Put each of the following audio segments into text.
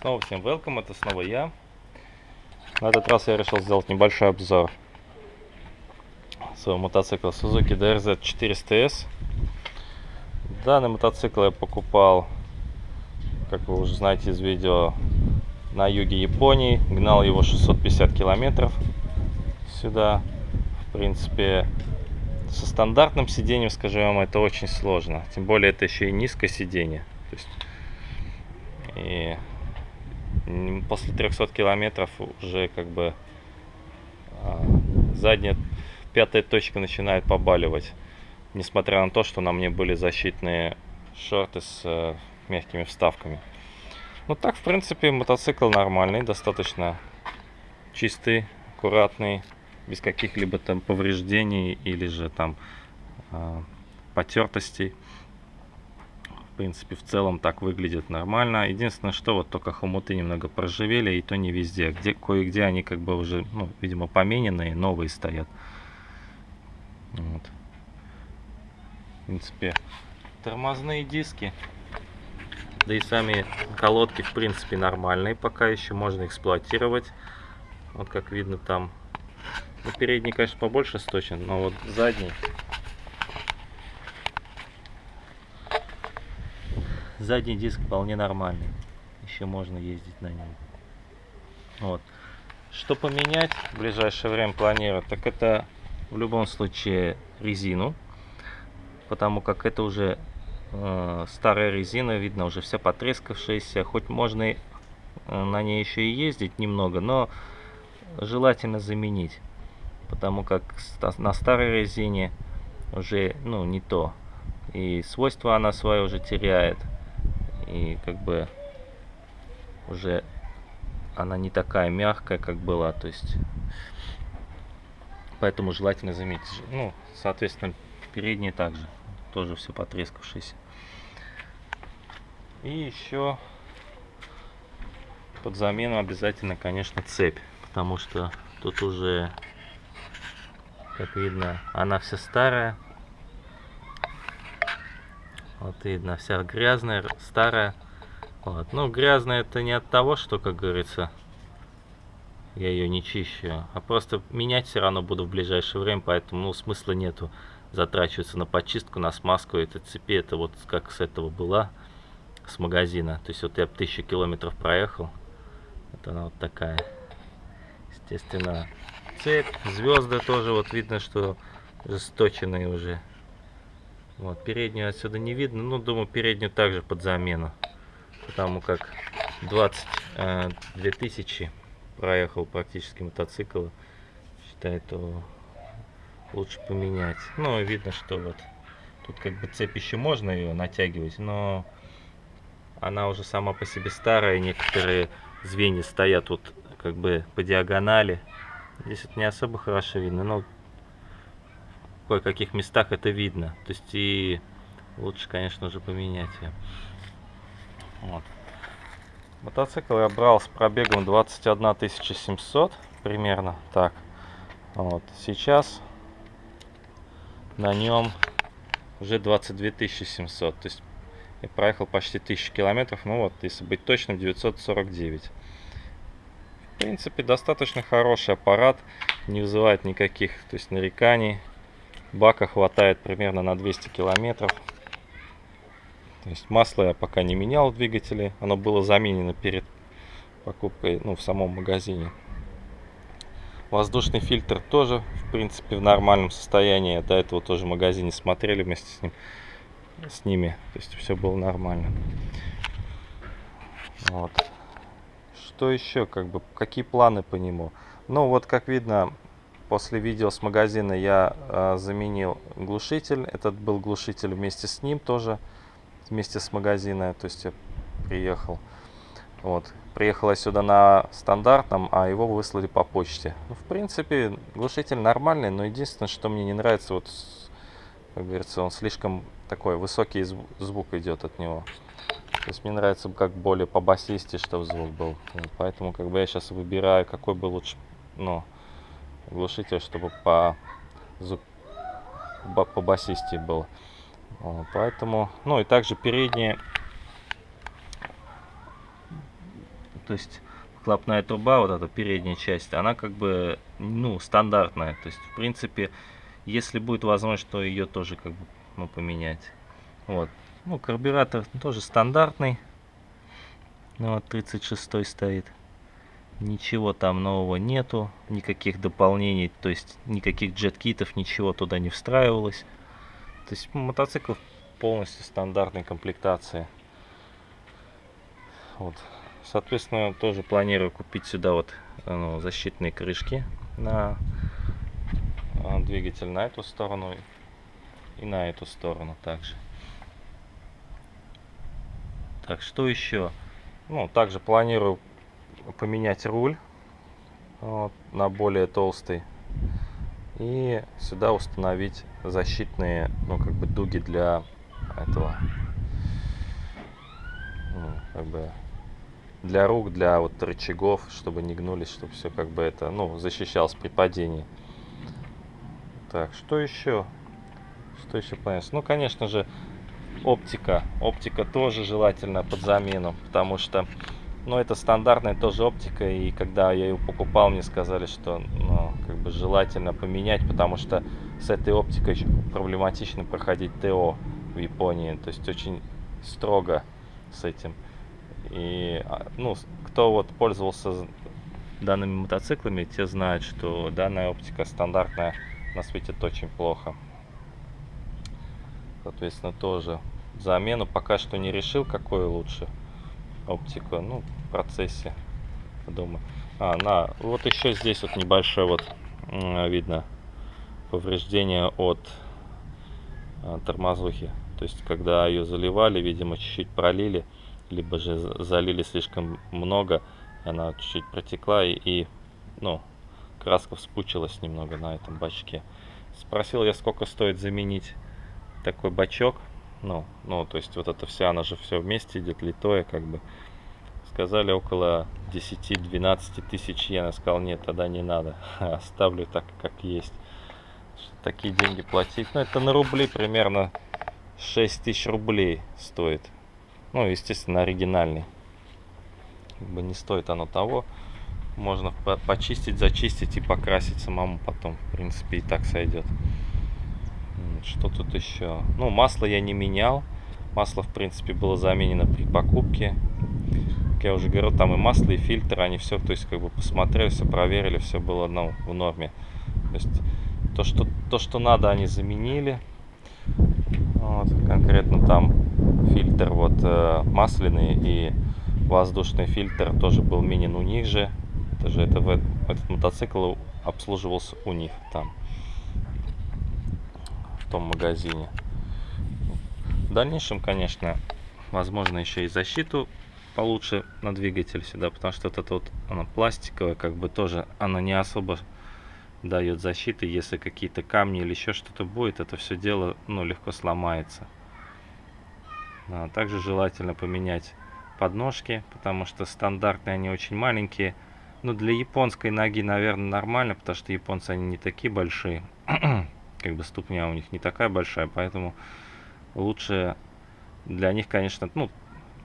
Снова всем welcome, это снова я. На этот раз я решил сделать небольшой обзор своего мотоцикла Suzuki DRZ 400S. Данный мотоцикл я покупал, как вы уже знаете из видео, на юге Японии. Гнал его 650 километров сюда. В принципе, со стандартным сиденьем, скажем вам, это очень сложно. Тем более это еще и низкое сиденье. То есть, и после 300 километров уже как бы а, задняя пятая точка начинает побаливать. Несмотря на то, что на мне были защитные шорты с э, мягкими вставками. Ну так, в принципе, мотоцикл нормальный, достаточно чистый, аккуратный, без каких-либо там повреждений или же там э, потертостей в принципе, в целом так выглядит нормально. Единственное, что вот только хомуты немного проживели, и то не везде. Где Кое-где они как бы уже, ну, видимо, помененные, новые стоят. Вот. В принципе, тормозные диски. Да и сами колодки, в принципе, нормальные. Пока еще можно эксплуатировать. Вот как видно там. Ну, передний, конечно, побольше сточен, но вот задний задний диск вполне нормальный. Еще можно ездить на нем. Вот. Что поменять в ближайшее время планирую, так это в любом случае резину. Потому как это уже э, старая резина, видно уже вся потрескавшаяся. Хоть можно и, э, на ней еще и ездить немного, но желательно заменить. Потому как на старой резине уже ну, не то. И свойства она свои уже теряет и как бы уже она не такая мягкая, как была, то есть поэтому желательно заметить, ну, соответственно, передние также, тоже все потрескавшиеся. И еще под замену обязательно, конечно, цепь, потому что тут уже, как видно, она вся старая, вот видно, вся грязная, старая. Вот. Ну, грязная это не от того, что, как говорится, я ее не чищу, а просто менять все равно буду в ближайшее время, поэтому ну, смысла нету затрачиваться на почистку, на смазку этой цепи. Это вот как с этого была, с магазина. То есть вот я тысячу километров проехал. Вот она вот такая. Естественно, цепь, звезды тоже вот видно, что жесточенные уже. Вот, переднюю отсюда не видно, ну, думаю, переднюю также под замену. Потому как 22 э, тысячи проехал практически мотоцикл. Считаю, то лучше поменять. Ну, видно, что вот тут как бы цепь еще можно ее натягивать, но она уже сама по себе старая. Некоторые звенья стоят вот как бы по диагонали. Здесь это не особо хорошо видно, но кое-каких местах это видно. То есть и лучше, конечно же, поменять ее. Вот. Мотоцикл я брал с пробегом 21 700 примерно так. Вот. Сейчас на нем уже 22 700. То есть я проехал почти 1000 километров. Ну вот, если быть точным, 949. В принципе, достаточно хороший аппарат. Не вызывает никаких то есть, нареканий. Бака хватает примерно на 200 километров. То есть масло я пока не менял в двигателе. Оно было заменено перед покупкой ну, в самом магазине. Воздушный фильтр тоже, в принципе, в нормальном состоянии. До этого тоже в магазине смотрели вместе с, ним, с ними. То есть все было нормально. Вот. Что еще, как бы, какие планы по нему? Ну, вот, как видно, После видео с магазина я э, заменил глушитель. Этот был глушитель вместе с ним тоже, вместе с магазина. То есть я приехал. Вот. Приехал я сюда на стандартном, а его выслали по почте. Ну, в принципе, глушитель нормальный, но единственное, что мне не нравится, вот, как говорится, он слишком такой высокий звук идет от него. То есть мне нравится как более по басисте, чтобы звук был. Поэтому как бы я сейчас выбираю, какой бы лучше, ну, глушитель, чтобы по, по басисте был. Поэтому, ну и также передние то есть выхлопная труба, вот эта передняя часть, она как бы, ну, стандартная. То есть, в принципе, если будет возможность, то ее тоже как бы ну, поменять. Вот. Ну, карбюратор тоже стандартный. Ну, вот 36 стоит. Ничего там нового нету, никаких дополнений, то есть никаких джет-китов, ничего туда не встраивалось. То есть мотоцикл полностью стандартной комплектации. Вот. Соответственно, тоже планирую купить сюда вот ну, защитные крышки на а, двигатель на эту сторону и на эту сторону также. Так, что еще? Ну, также планирую поменять руль вот, на более толстый. И сюда установить защитные, ну, как бы дуги для этого, ну, как бы для рук, для вот рычагов, чтобы не гнулись, чтобы все как бы это, ну, защищалось при падении. Так, что еще? Что еще понятно? Ну, конечно же, оптика. Оптика тоже желательно под замену, потому что, ну, это стандартная тоже оптика, и когда я ее покупал, мне сказали, что, ну, как бы желательно поменять, потому что с этой оптикой проблематично проходить ТО в Японии, то есть очень строго с этим. И, а, ну, кто вот пользовался данными мотоциклами, те знают, что данная оптика стандартная на светит очень плохо. Соответственно, тоже замену пока что не решил, какую лучше оптику. Ну, в процессе думаю. А, на, вот еще здесь вот небольшое вот видно повреждение от а, тормозухи. То есть, когда ее заливали, видимо, чуть-чуть пролили либо же залили слишком много, она чуть-чуть протекла и, и, ну, краска вспучилась немного на этом бачке. Спросил я, сколько стоит заменить такой бачок. Ну, ну, то есть вот это вся, она же все вместе идет, литое, как бы. Сказали около 10-12 тысяч йен. Я сказал, нет, тогда не надо. Оставлю так, как есть. Такие деньги платить. Ну, это на рубли примерно 6 тысяч рублей стоит. Ну, естественно, оригинальный. Как бы не стоит оно того. Можно по почистить, зачистить и покрасить самому потом. В принципе, и так сойдет. Что тут еще? Ну, масло я не менял. Масло, в принципе, было заменено при покупке. Как я уже говорил, там и масло, и фильтр, они все, то есть, как бы посмотрели, все проверили, все было ну, в норме. То есть, то что, то, что надо, они заменили. Вот, конкретно там фильтр вот э, масляный и воздушный фильтр тоже был минин у них же. Это же это, этот мотоцикл обслуживался у них там, в том магазине. В дальнейшем, конечно, возможно еще и защиту получше на двигатель сюда, потому что вот это вот она пластиковая, как бы тоже она не особо дает защиты, если какие-то камни или еще что-то будет, это все дело ну, легко сломается. А также желательно поменять подножки, потому что стандартные они очень маленькие. Но для японской ноги, наверное, нормально, потому что японцы они не такие большие. как бы ступня у них не такая большая, поэтому лучше для них, конечно, ну,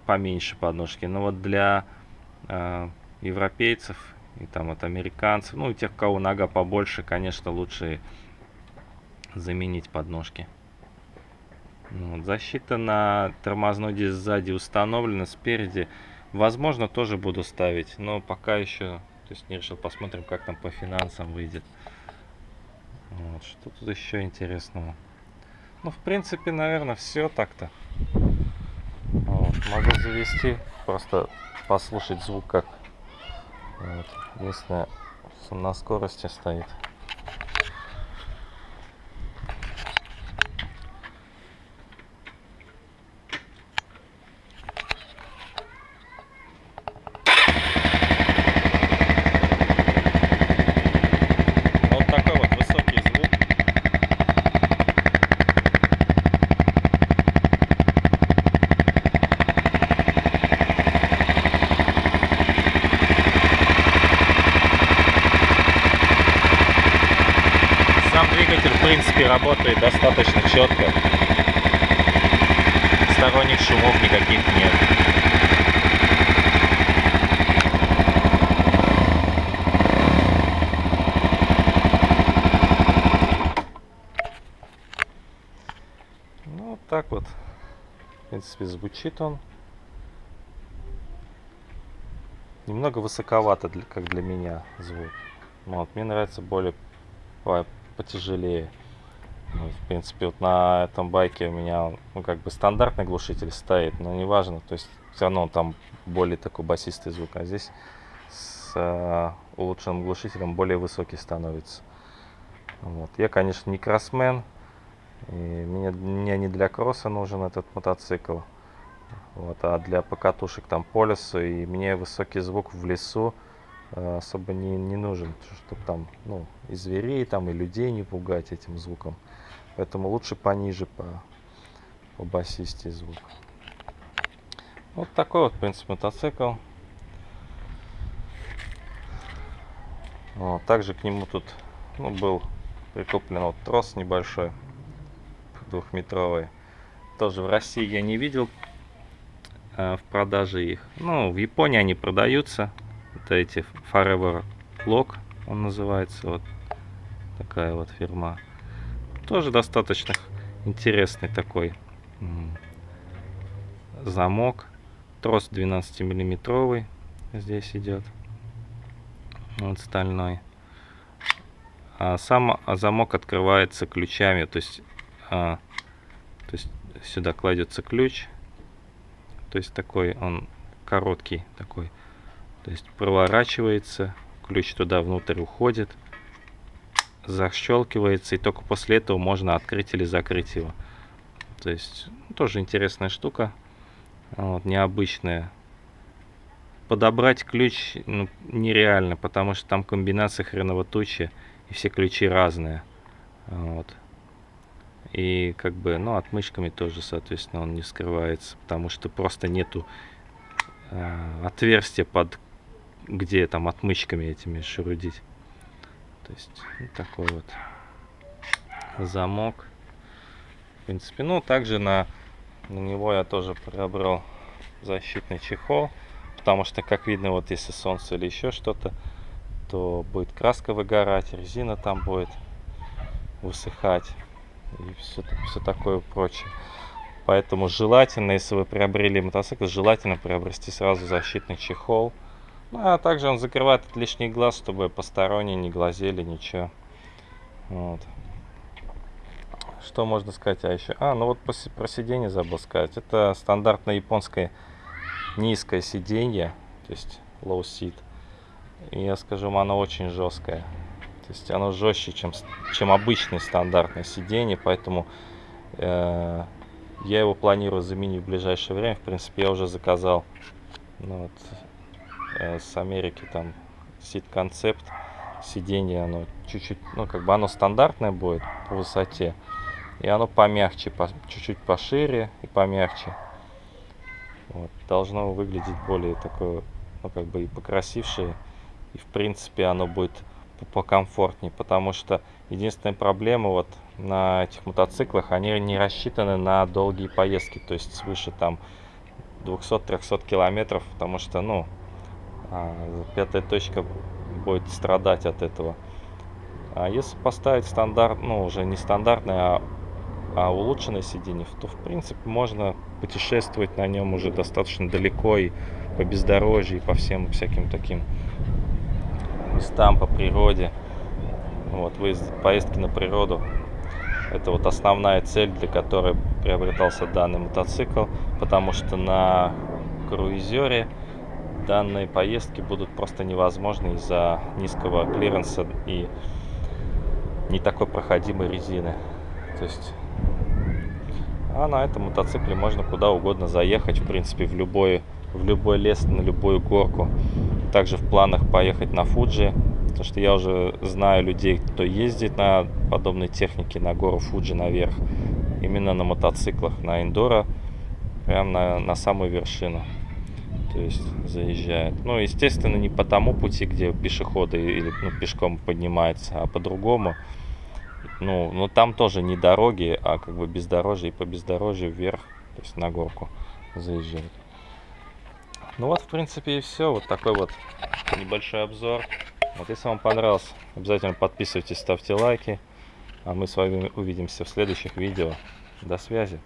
поменьше подножки. Но вот для э, европейцев и там вот американцев, ну и тех, у кого нога побольше, конечно, лучше заменить подножки. Ну вот, защита на тормозной диск сзади установлена, спереди. Возможно, тоже буду ставить, но пока еще, то есть не решил, посмотрим, как там по финансам выйдет. Вот, что тут еще интересного? Ну, в принципе, наверное, все так-то. Вот, могу завести, просто послушать звук, как вот, если на скорости стоит. их нет. Ну, вот так вот. В принципе, звучит он. Немного высоковато, для, как для меня, звук. Но вот мне нравится более ой, потяжелее. Ну, в принципе, вот на этом байке у меня, ну, как бы стандартный глушитель стоит, но неважно, то есть все равно там более такой басистый звук, а здесь с э, улучшенным глушителем более высокий становится. Вот. Я, конечно, не кроссмен, и мне, мне не для кросса нужен этот мотоцикл, вот, а для покатушек там по лесу, и мне высокий звук в лесу э, особо не, не нужен, чтобы там, ну, и зверей там, и людей не пугать этим звуком. Поэтому лучше пониже по, по басисти звук. Вот такой вот, в принципе, мотоцикл. Вот, также к нему тут ну, был прикуплен вот трос небольшой, двухметровый. Тоже в России я не видел э, в продаже их. Ну, в Японии они продаются. Это эти Forever Lock, он называется. Вот такая вот фирма. Тоже достаточно интересный такой замок. Трос 12 миллиметровый здесь идет. Вот стальной. А сам замок открывается ключами. То есть, а, то есть сюда кладется ключ. То есть такой он короткий такой. То есть проворачивается. Ключ туда внутрь уходит защелкивается, и только после этого можно открыть или закрыть его. То есть тоже интересная штука, вот, необычная. Подобрать ключ ну, нереально, потому что там комбинация хреново тучи, и все ключи разные. Вот. И как бы, ну, отмычками тоже, соответственно, он не скрывается, потому что просто нету э, отверстия под, где там отмычками этими шурудить. То есть вот такой вот замок. В принципе, ну также на, на него я тоже приобрел защитный чехол. Потому что, как видно, вот если солнце или еще что-то, то будет краска выгорать, резина там будет высыхать и все, все такое прочее. Поэтому желательно, если вы приобрели мотоцикл, желательно приобрести сразу защитный чехол. Ну, а также он закрывает от лишний глаз, чтобы посторонние не глазели, ничего. Вот. Что можно сказать а еще? А, ну вот про сиденье забыл сказать. Это стандартное японское низкое сиденье, то есть low seat. И я скажу вам, оно очень жесткое. То есть оно жестче, чем, чем обычное стандартное сиденье, поэтому э, я его планирую заменить в ближайшее время. В принципе, я уже заказал ну, вот, с Америки, там сит концепт сиденье, оно чуть-чуть, ну как бы оно стандартное будет по высоте, и оно помягче, чуть-чуть по, пошире и помягче. Вот, должно выглядеть более такое, ну как бы и покрасившее, и в принципе оно будет покомфортнее, потому что единственная проблема вот на этих мотоциклах, они не рассчитаны на долгие поездки, то есть свыше там 200-300 километров, потому что, ну, а, пятая точка будет страдать от этого. А если поставить стандарт, ну уже не стандартное, а, а улучшенное сиденье, то в принципе можно путешествовать на нем уже достаточно далеко и по бездорожью, и по всем всяким таким местам, по природе. Вот, выезд, поездки на природу. Это вот основная цель, для которой приобретался данный мотоцикл, потому что на круизере данные поездки будут просто невозможны из-за низкого клиренса и не такой проходимой резины. То есть, а на этом мотоцикле можно куда угодно заехать, в принципе, в любой, в любой лес, на любую горку. Также в планах поехать на Фуджи, потому что я уже знаю людей, кто ездит на подобной технике на гору Фуджи наверх, именно на мотоциклах, на эндуро, прям на, на самую вершину то есть заезжает. Ну, естественно, не по тому пути, где пешеходы или ну, пешком поднимаются, а по-другому. Ну, но там тоже не дороги, а как бы бездорожье, и по бездорожью вверх, то есть на горку заезжает. Ну вот, в принципе, и все. Вот такой вот небольшой обзор. Вот если вам понравился, обязательно подписывайтесь, ставьте лайки. А мы с вами увидимся в следующих видео. До связи.